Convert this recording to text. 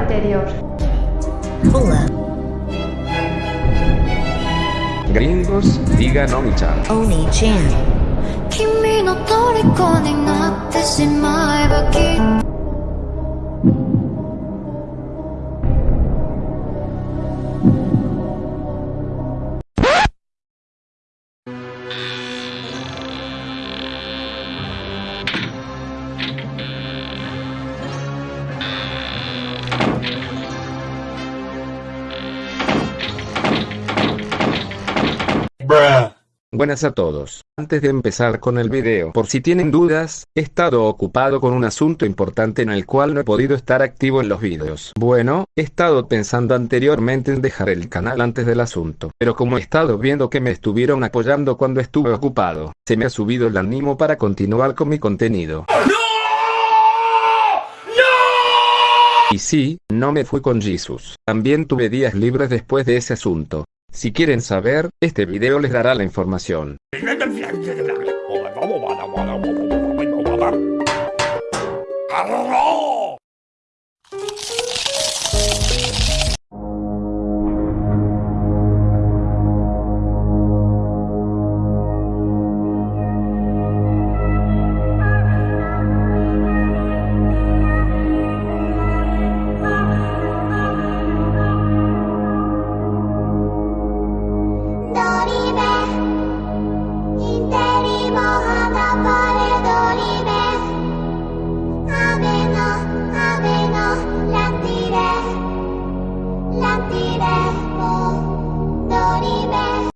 anterior. Hola, Gringos, digan Oni-chan. Oni-chan. Buenas a todos. Antes de empezar con el video, por si tienen dudas, he estado ocupado con un asunto importante en el cual no he podido estar activo en los videos. Bueno, he estado pensando anteriormente en dejar el canal antes del asunto, pero como he estado viendo que me estuvieron apoyando cuando estuve ocupado, se me ha subido el ánimo para continuar con mi contenido. ¡No! Y sí, no me fui con Jesus. También tuve días libres después de ese asunto, si quieren saber, este video les dará la información.